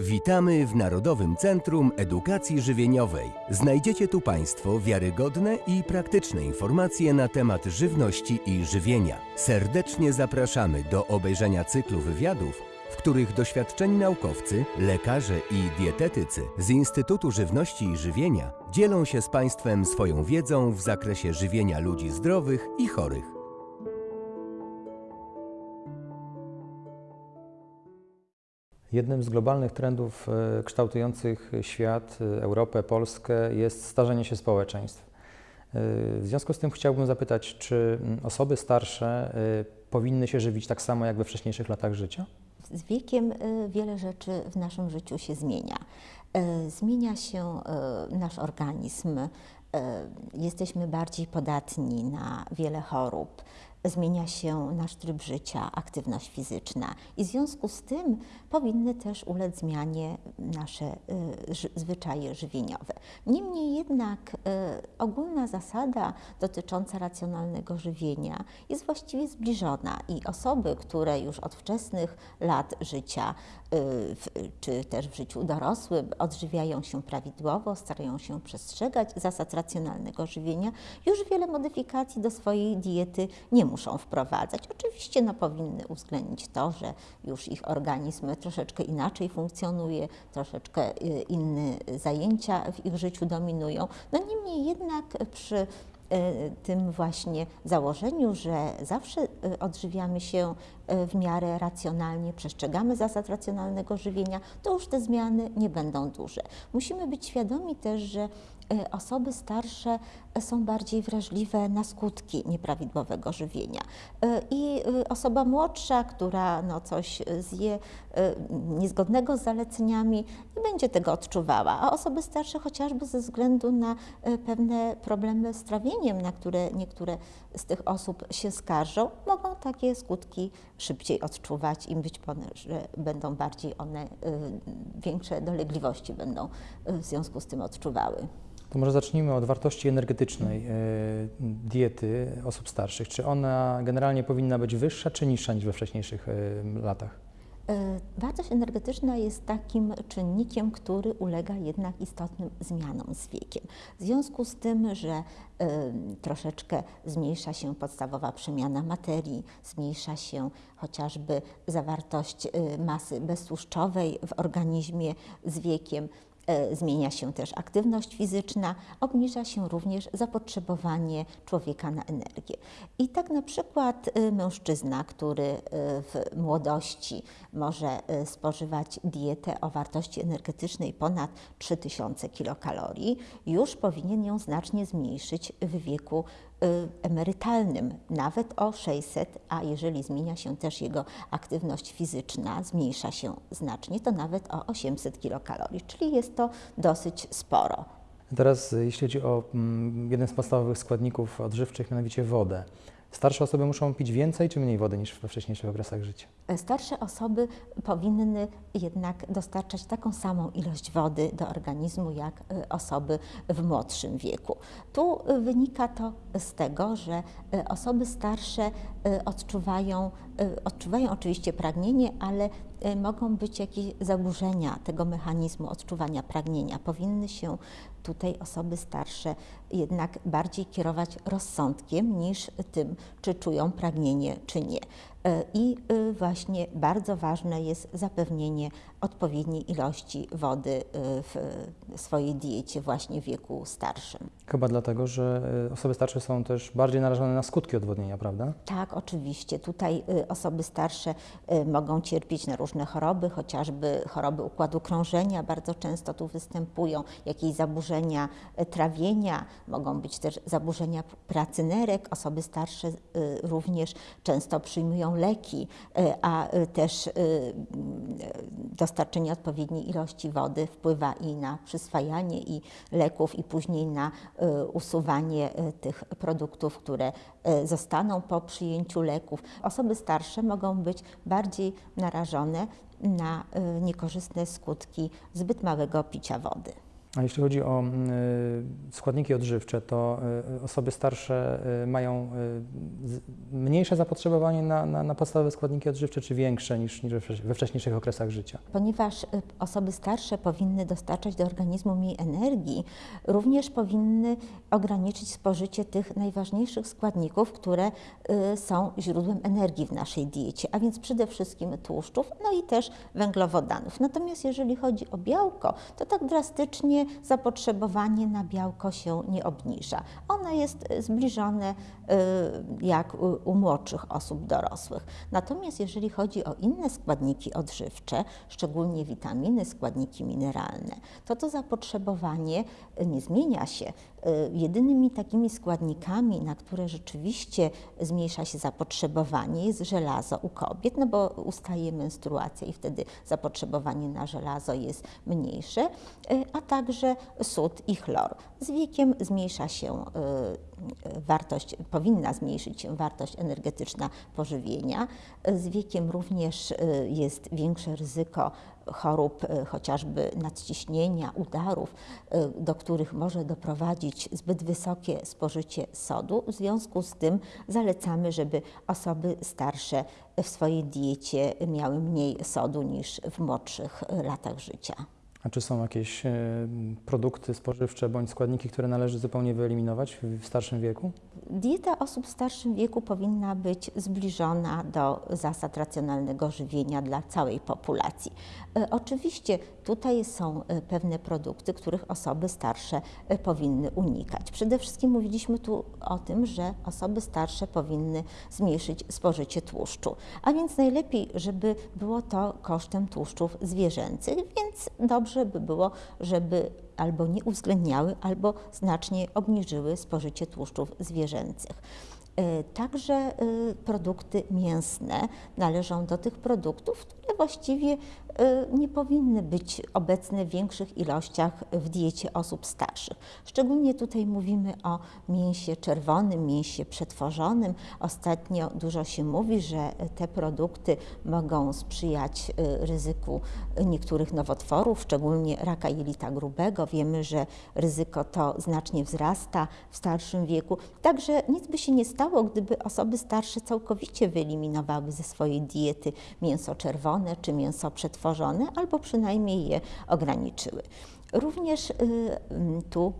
Witamy w Narodowym Centrum Edukacji Żywieniowej. Znajdziecie tu Państwo wiarygodne i praktyczne informacje na temat żywności i żywienia. Serdecznie zapraszamy do obejrzenia cyklu wywiadów, w których doświadczeni naukowcy, lekarze i dietetycy z Instytutu Żywności i Żywienia dzielą się z Państwem swoją wiedzą w zakresie żywienia ludzi zdrowych i chorych. Jednym z globalnych trendów e, kształtujących świat, e, Europę, Polskę jest starzenie się społeczeństw. E, W związku z tym chciałbym zapytać, czy osoby starsze powinny się żywić tak samo jak we wcześniejszych latach życia? Z wiekiem wiele rzeczy w naszym życiu się zmienia. Zmienia się nasz organizm, jesteśmy bardziej podatni na wiele chorób, zmienia się nasz tryb życia, aktywność fizyczna i w związku z tym powinny też ulec zmianie nasze y, zwyczaje żywieniowe. Niemniej jednak y, ogólna zasada dotycząca racjonalnego żywienia jest właściwie zbliżona i osoby, które już od wczesnych lat życia, y, czy też w życiu dorosłym odżywiają się prawidłowo, starają się przestrzegać zasad racjonalnego żywienia, już wiele modyfikacji do swojej diety nie muszą wprowadzać. Oczywiście no, powinny uwzględnić to, że już ich organizm troszeczkę inaczej funkcjonuje, troszeczkę y, inne zajęcia w ich życiu dominują. No niemniej jednak przy y, tym właśnie założeniu, że zawsze y, odżywiamy się w miarę racjonalnie, przestrzegamy zasad racjonalnego żywienia, to już te zmiany nie będą duże. Musimy być świadomi też, że y, osoby starsze są bardziej wrażliwe na skutki nieprawidłowego żywienia. I osoba młodsza, która no coś zje niezgodnego z zaleceniami, nie będzie tego odczuwała, a osoby starsze chociażby ze względu na pewne problemy z trawieniem, na które niektóre z tych osób się skarżą, mogą takie skutki szybciej odczuwać i być może że będą bardziej one, y, większe dolegliwości będą y, w związku z tym odczuwały. To może zacznijmy od wartości energetycznej e, diety osób starszych. Czy ona generalnie powinna być wyższa czy niższa niż we wcześniejszych latach? E, Wartość energetyczna jest takim czynnikiem, który ulega jednak istotnym zmianom z wiekiem. W związku z tym, że e, troszeczkę zmniejsza się podstawowa przemiana materii, zmniejsza się chociażby zawartość e, masy beztłuszczowej w organizmie z wiekiem, zmienia się też aktywność fizyczna, obniża się również zapotrzebowanie człowieka na energię. I tak na przykład y, mężczyzna, który y, w młodości może spożywać dietę o wartości energetycznej ponad 3000 kilokalorii, już powinien ją znacznie zmniejszyć w wieku emerytalnym, nawet o 600, a jeżeli zmienia się też jego aktywność fizyczna, zmniejsza się znacznie, to nawet o 800 kilokalorii, czyli jest to dosyć sporo. Teraz, e, jeśli chodzi o mm, jeden z podstawowych składników odżywczych, mianowicie wodę. Starsze osoby muszą pić więcej czy mniej wody niż we wcześniejszych okresach życia? Starsze osoby powinny jednak dostarczać taką samą ilość wody do organizmu jak y, osoby w młodszym wieku. Tu y, wynika to z tego, że osoby starsze odczuwają, odczuwają oczywiście pragnienie, ale mogą być jakieś zaburzenia tego mechanizmu odczuwania pragnienia. Powinny się tutaj osoby starsze jednak bardziej kierować rozsądkiem niż tym, czy czują pragnienie, czy nie. E, I y, właśnie bardzo ważne jest zapewnienie odpowiedniej ilości wody y, w swojej diecie właśnie w wieku starszym. Chyba dlatego, że e, osoby starsze są też bardziej narażone na skutki odwodnienia, prawda? Tak, oczywiście. Tutaj osoby starsze mogą cierpieć na różne choroby, chociażby choroby układu krążenia bardzo często tu występują, jakieś zaburzenia trawienia, mogą być też zaburzenia pracy nerek. Osoby starsze również często przyjmują leki, y, a y, też y, y, dostarczenie odpowiedniej ilości wody wpływa i na przyswajanie i leków, i później na usuwanie tych produktów, które zostaną po przyjęciu leków. Osoby starsze mogą być bardziej narażone na niekorzystne skutki zbyt małego picia wody. A jeśli chodzi o mm, y, składniki odżywcze, to y, osoby starsze y, mają y, mniejsze zapotrzebowanie na, na, na podstawowe składniki odżywcze, czy większe niż, niż we wcześ- we wcześniejszych okresach życia? Ponieważ y, osoby starsze powinny dostarczać do organizmu mniej energii, również powinny ograniczyć spożycie tych najważniejszych składników, które y, są źródłem energii w naszej diecie, a więc przede wszystkim tłuszczów, no i też węglowodanów. Natomiast jeżeli chodzi o białko, to tak drastycznie zapotrzebowanie na białko się nie obniża. Ono jest y, zbliżone y, jak u, młodszych osób dorosłych. Natomiast jeżeli chodzi o inne składniki odżywcze, szczególnie witaminy, składniki mineralne, to to zapotrzebowanie y, nie zmienia się. Jedynymi takimi składnikami, na które rzeczywiście zmniejsza się zapotrzebowanie, jest żelazo u kobiet, no bo ustaje menstruacja i wtedy zapotrzebowanie na żelazo jest mniejsze, a także sód i chlor. Z wiekiem zmniejsza się y, wartość, powinna zmniejszyć się wartość energetyczna pożywienia. Z wiekiem również y, jest większe ryzyko chorób, y, chociażby nadciśnienia, udarów, do których może doprowadzić zbyt wysokie spożycie sodu. W związku z tym zalecamy, żeby osoby starsze w swojej diecie miały mniej sodu niż w młodszych latach życia. A czy są jakieś e, produkty spożywcze bądź składniki, które należy zupełnie wyeliminować w, w starszym wieku? Dieta osób w starszym wieku powinna być zbliżona do zasad racjonalnego żywienia dla całej populacji. E, Oczywiście tutaj są e, pewne produkty, których osoby starsze e, powinny unikać. Przede wszystkim mówiliśmy tu o tym, że osoby starsze powinny zmniejszyć spożycie tłuszczu, a więc najlepiej, żeby było to kosztem tłuszczów zwierzęcych, więc dobrze by było, żeby albo nie uwzględniały, albo znacznie obniżyły spożycie tłuszczów zwierzęcych. E, Także e, produkty mięsne należą do tych produktów, które właściwie nie powinny być obecne w większych ilościach w diecie osób starszych. Szczególnie tutaj mówimy o mięsie czerwonym, mięsie przetworzonym. Ostatnio dużo się mówi, że te produkty mogą sprzyjać e, ryzyku niektórych nowotworów, szczególnie raka jelita grubego. Wiemy, że ryzyko to znacznie wzrasta w starszym wieku. Także nic by się nie stało, gdyby osoby starsze całkowicie wyeliminowały ze swojej diety mięso czerwone czy mięso przetworzone, albo przynajmniej je ograniczyły. Również y, tu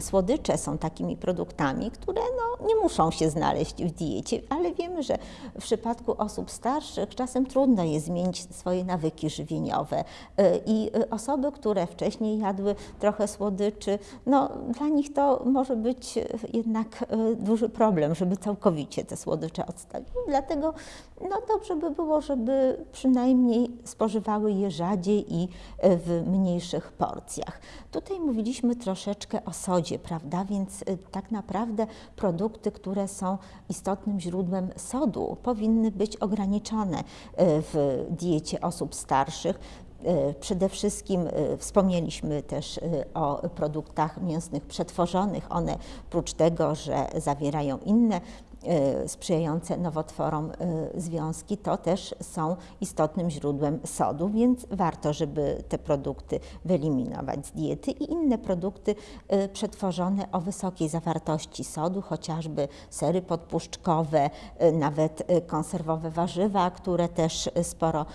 słodycze są takimi produktami, które no, nie muszą się znaleźć w diecie, ale wiemy, że w przypadku osób starszych czasem trudno jest zmienić swoje nawyki żywieniowe Y, i y, osoby, które wcześniej jadły trochę słodyczy, no, dla nich to może być y, jednak duży problem, żeby całkowicie te słodycze odstawić. Dlatego no, dobrze by było, żeby przynajmniej spożywały je rzadziej i w mniejszych porcjach. Tutaj mówiliśmy troszeczkę o sodzie, prawda? Więc y, tak naprawdę produkty, które są istotnym źródłem sodu, powinny być ograniczone y, w diecie osób starszych. Y, Przede wszystkim y, wspomnieliśmy też y, o produktach mięsnych przetworzonych. One, prócz tego, że zawierają inne sprzyjające nowotworom związki, to też są istotnym źródłem sodu, więc warto, żeby te produkty wyeliminować z diety i inne produkty przetworzone o wysokiej zawartości sodu, chociażby sery podpuszczkowe, nawet konserwowe warzywa, które też sporo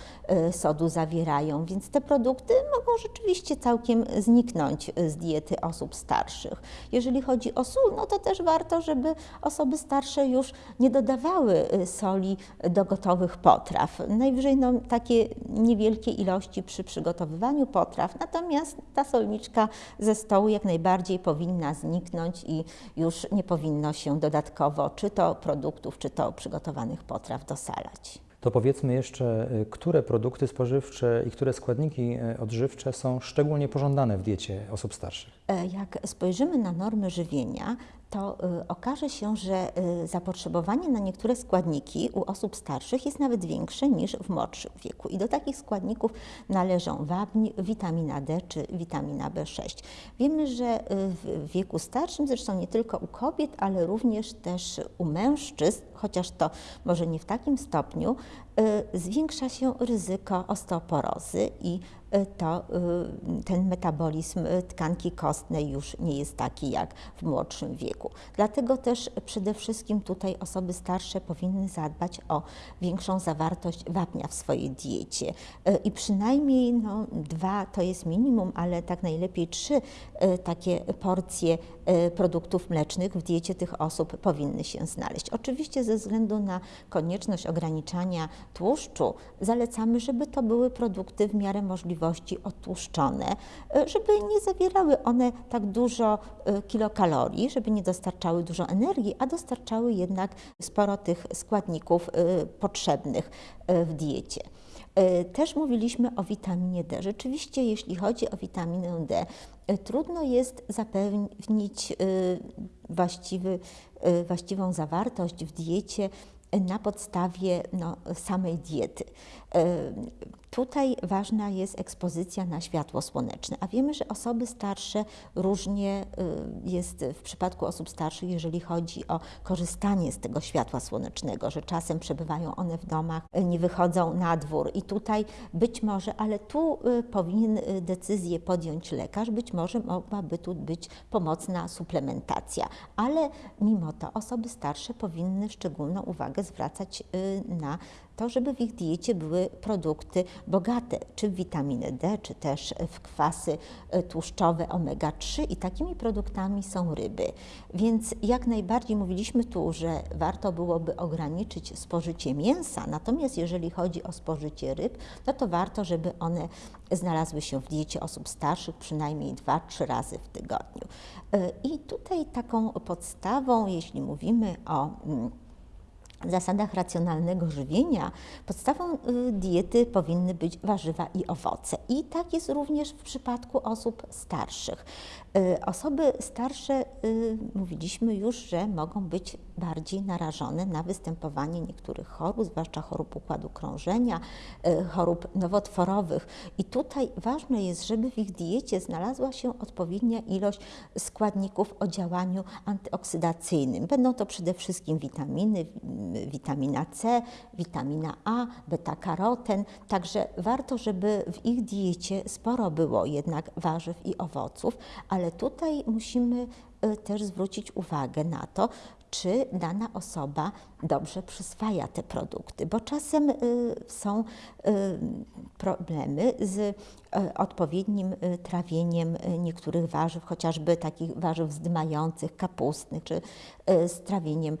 sodu zawierają, więc te produkty mogą rzeczywiście całkiem zniknąć z diety osób starszych. Jeżeli chodzi o sól, no to też warto, żeby osoby starsze już nie dodawały y, soli do gotowych potraw. Najwyżej no, takie niewielkie ilości przy przygotowywaniu potraw, natomiast ta solniczka ze stołu jak najbardziej powinna zniknąć i już nie powinno się dodatkowo czy to produktów, czy to przygotowanych potraw dosalać. To powiedzmy jeszcze, y, które produkty spożywcze i które składniki y, odżywcze są szczególnie pożądane w diecie osób starszych? E, Jak spojrzymy na normy żywienia, to y, okaże się, że y, zapotrzebowanie na niektóre składniki u osób starszych jest nawet większe niż w młodszym wieku. I do takich składników należą wapń, witamina D czy witamina B6. Wiemy, że y, w wieku starszym, zresztą nie tylko u kobiet, ale również też u mężczyzn, chociaż to może nie w takim stopniu, zwiększa się ryzyko osteoporozy i to ten metabolizm tkanki kostnej już nie jest taki jak w młodszym wieku. Dlatego też przede wszystkim tutaj osoby starsze powinny zadbać o większą zawartość wapnia w swojej diecie. I przynajmniej no, dwa to jest minimum, ale tak najlepiej trzy takie porcje produktów mlecznych w diecie tych osób powinny się znaleźć. Oczywiście ze względu na konieczność ograniczania tłuszczu zalecamy, żeby to były produkty w miarę możliwości odtłuszczone, żeby nie zawierały one tak dużo kilokalorii, żeby nie dostarczały dużo energii, a dostarczały jednak sporo tych składników potrzebnych w diecie. Też mówiliśmy o witaminie D. Rzeczywiście, jeśli chodzi o witaminę D, trudno jest zapewnić właściwy, właściwą zawartość w diecie na podstawie no, samej diety. Tutaj ważna jest ekspozycja na światło słoneczne, a wiemy, że osoby starsze różnie y, jest w przypadku osób starszych, jeżeli chodzi o korzystanie z tego światła słonecznego, że czasem przebywają one w domach, nie wychodzą na dwór. I tutaj być może, ale tu y, powinien y, decyzję podjąć lekarz, być może mogłaby tu być pomocna suplementacja, ale mimo to osoby starsze powinny szczególną uwagę zwracać na to, żeby w ich diecie były produkty bogate czy w witaminę D, czy też w kwasy e, tłuszczowe omega-3 i takimi produktami są ryby. Więc jak najbardziej mówiliśmy tu, że warto byłoby ograniczyć spożycie mięsa, natomiast jeżeli chodzi o spożycie ryb, no to warto, żeby one znalazły się w diecie osób starszych przynajmniej 2-3 razy w tygodniu. E, I tutaj taką podstawą, jeśli mówimy o mm, zasadach racjonalnego żywienia podstawą y, diety powinny być warzywa i owoce. I tak jest również w przypadku osób starszych. Y, osoby starsze, y, mówiliśmy już, że mogą być bardziej narażone na występowanie niektórych chorób, zwłaszcza chorób układu krążenia, chorób nowotworowych. I tutaj ważne jest, żeby w ich diecie znalazła się odpowiednia ilość składników o działaniu antyoksydacyjnym. Będą to przede wszystkim witaminy, witamina C, witamina A, beta-karoten. Także warto, żeby w ich diecie sporo było jednak warzyw i owoców, ale tutaj musimy y, też zwrócić uwagę na to, czy dana osoba dobrze przyswaja te produkty, bo czasem y, są y, problemy z y, odpowiednim trawieniem niektórych warzyw, chociażby takich warzyw zdymających, kapustnych, czy z trawieniem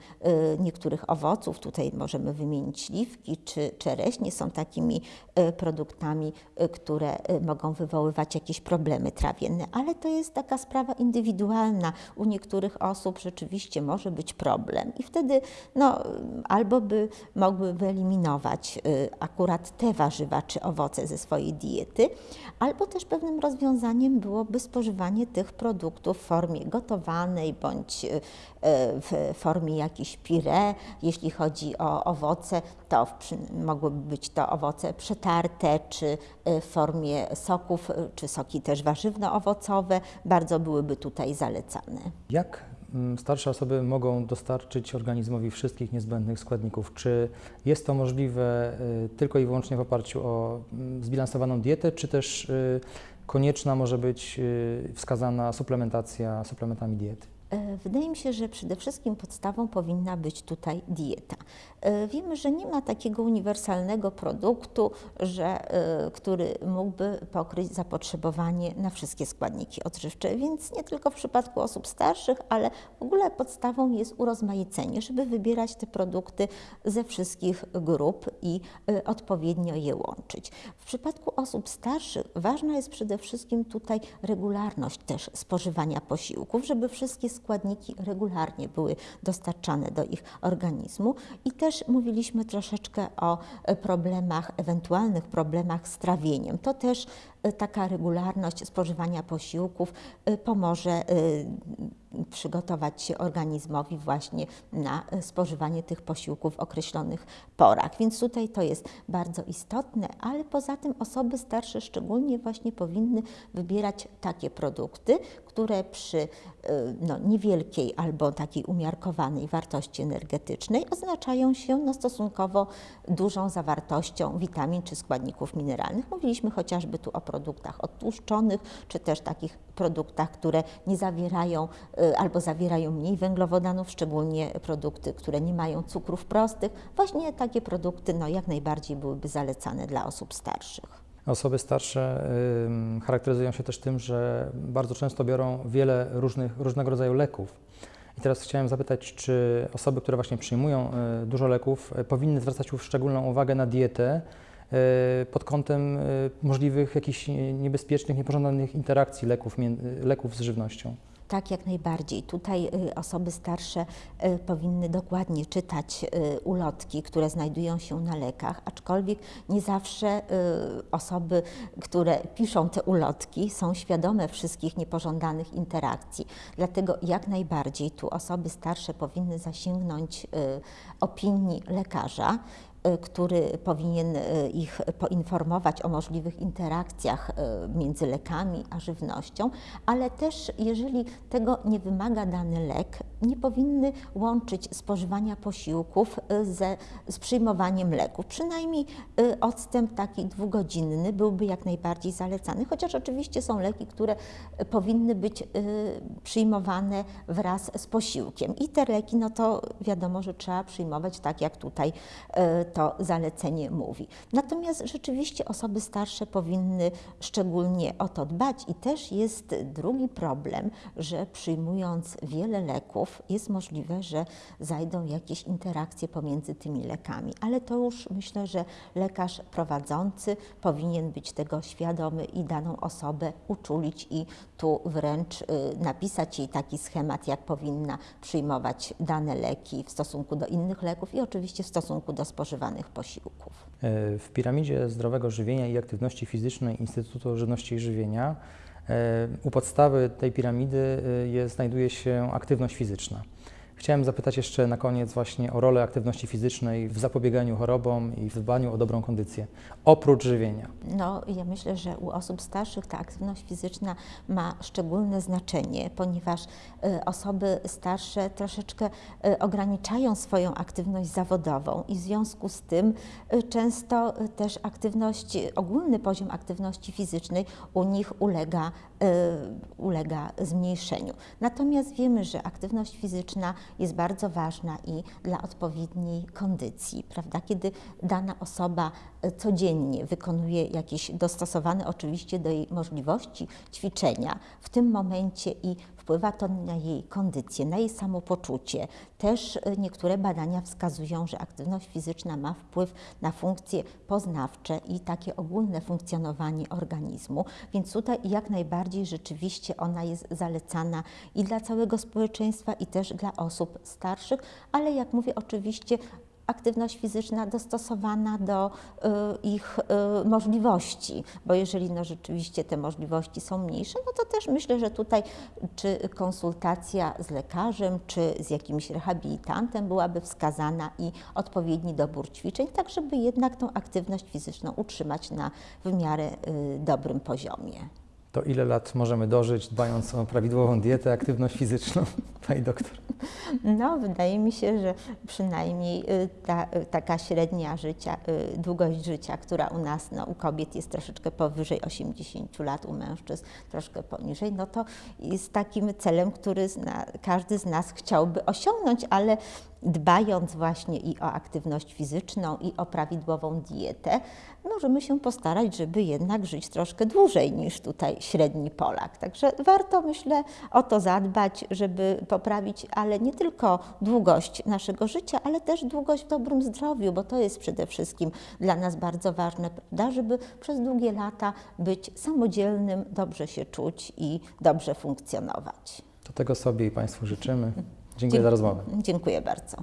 niektórych owoców. Tutaj możemy wymienić śliwki czy czereśnie, są takimi produktami, które mogą wywoływać jakieś problemy trawienne, ale to jest taka sprawa indywidualna. U niektórych osób rzeczywiście może być problem i wtedy no, albo by mogły wyeliminować y, akurat te warzywa czy owoce ze swojej diety, albo też pewnym rozwiązaniem byłoby spożywanie tych produktów w formie gotowanej bądź y, w formie jakiejś pire. Jeśli chodzi o owoce, to mogłyby być to owoce przetarte, czy y, w formie soków, czy soki też warzywno-owocowe. Bardzo byłyby tutaj zalecane. Jak starsze osoby mogą dostarczyć organizmowi wszystkich niezbędnych składników. Czy jest to możliwe y, tylko i wyłącznie w oparciu o mm, zbilansowaną dietę, czy też y, konieczna może być y, wskazana suplementacja suplementami diety? E, wydaje mi się, że przede wszystkim podstawą powinna być tutaj dieta. E, wiemy, że nie ma takiego uniwersalnego produktu, że, e, który mógłby pokryć zapotrzebowanie na wszystkie składniki odżywcze, więc nie tylko w przypadku osób starszych, ale w ogóle podstawą jest urozmaicenie, żeby wybierać te produkty ze wszystkich grup i odpowiednio je łączyć. W przypadku osób starszych ważna jest przede wszystkim tutaj regularność też spożywania posiłków, żeby wszystkie składniki regularnie były dostarczane do ich organizmu i też mówiliśmy troszeczkę o problemach, ewentualnych problemach z trawieniem. To też e, taka regularność spożywania posiłków e, pomoże e, przygotować się organizmowi właśnie na spożywanie tych posiłków w określonych porach. Więc tutaj to jest bardzo istotne, ale poza tym osoby starsze szczególnie właśnie powinny wybierać takie produkty, które przy no, niewielkiej albo takiej umiarkowanej wartości energetycznej oznaczają się no, stosunkowo dużą zawartością witamin czy składników mineralnych. Mówiliśmy chociażby tu o produktach odtłuszczonych, czy też takich produktach, które nie zawierają y, albo zawierają mniej węglowodanów, szczególnie produkty, które nie mają cukrów prostych. Właśnie takie produkty no, jak najbardziej byłyby zalecane dla osób starszych. Osoby starsze y, charakteryzują się też tym, że bardzo często biorą wiele różnych, różnego rodzaju leków. I teraz chciałem zapytać, czy osoby, które właśnie przyjmują y, dużo leków, y, powinny zwracać szczególną uwagę na dietę, pod kątem e, możliwych jakichś niebezpiecznych, niepożądanych interakcji leków, leków z żywnością. Tak, jak najbardziej. Tutaj y, osoby starsze powinny dokładnie czytać ulotki, które znajdują się na lekach, aczkolwiek nie zawsze osoby, które piszą te ulotki, są świadome wszystkich niepożądanych interakcji. Dlatego jak najbardziej tu osoby starsze powinny zasięgnąć opinii lekarza. Y, który powinien y, ich poinformować o możliwych interakcjach y, między lekami a żywnością, ale też jeżeli tego nie wymaga dany lek, nie powinny łączyć spożywania posiłków ze, z przyjmowaniem leków. Przynajmniej odstęp taki dwugodzinny byłby jak najbardziej zalecany, chociaż oczywiście są leki, które powinny być przyjmowane wraz z posiłkiem. I te leki, no to wiadomo, że trzeba przyjmować tak, jak tutaj to zalecenie mówi. Natomiast rzeczywiście osoby starsze powinny szczególnie o to dbać i też jest drugi problem, że przyjmując wiele leków jest możliwe, że zajdą jakieś interakcje pomiędzy tymi lekami, ale to już myślę, że lekarz prowadzący powinien być tego świadomy i daną osobę uczulić i tu wręcz y, napisać jej taki schemat, jak powinna przyjmować dane leki w stosunku do innych leków i oczywiście w stosunku do spożywania posiłków. E, w piramidzie zdrowego żywienia i aktywności fizycznej Instytutu Żywności i Żywienia u podstawy tej piramidy e, jest, znajduje się aktywność fizyczna. Chciałem zapytać jeszcze na koniec właśnie o rolę aktywności fizycznej w zapobieganiu chorobom i w dbaniu o dobrą kondycję, oprócz żywienia. No, ja myślę, że u osób starszych ta aktywność fizyczna ma szczególne znaczenie, ponieważ y, osoby starsze troszeczkę y, ograniczają swoją aktywność zawodową i w związku z tym y, często też aktywność, ogólny poziom aktywności fizycznej u nich ulega, ulega zmniejszeniu. Natomiast wiemy, że aktywność fizyczna jest bardzo ważna i dla odpowiedniej kondycji, prawda? Kiedy dana osoba e, codziennie wykonuje jakieś dostosowane oczywiście do jej możliwości ćwiczenia, w tym momencie i Wpływa to na jej kondycję, na jej samopoczucie. Też y, niektóre badania wskazują, że aktywność fizyczna ma wpływ na funkcje poznawcze i takie ogólne funkcjonowanie organizmu, więc tutaj jak najbardziej rzeczywiście ona jest zalecana i dla całego społeczeństwa, i też dla osób starszych, ale jak mówię, oczywiście aktywność fizyczna dostosowana do y, ich y, możliwości, bo jeżeli no, rzeczywiście te możliwości są mniejsze, no to też myślę, że tutaj czy konsultacja z lekarzem, czy z jakimś rehabilitantem byłaby wskazana i odpowiedni dobór ćwiczeń, tak żeby jednak tą aktywność fizyczną utrzymać na w miarę y, dobrym poziomie to ile lat możemy dożyć, dbając o prawidłową dietę, aktywność fizyczną, pani doktor? No, wydaje mi się, że przynajmniej y, ta, y, taka średnia życia, y, długość życia, która u nas, no, u kobiet jest troszeczkę powyżej 80 lat, u mężczyzn troszkę poniżej, no to jest takim celem, który zna, każdy z nas chciałby osiągnąć, ale dbając właśnie i o aktywność fizyczną, i o prawidłową dietę, możemy się postarać, żeby jednak żyć troszkę dłużej niż tutaj średni Polak. Także warto, myślę, o to zadbać, żeby poprawić, ale nie tylko długość naszego życia, ale też długość w dobrym zdrowiu, bo to jest przede wszystkim dla nas bardzo ważne, prawda, żeby przez długie lata być samodzielnym, dobrze się czuć i dobrze funkcjonować. To tego sobie i Państwu życzymy. Dziękuję za rozmowę. Dziękuję bardzo.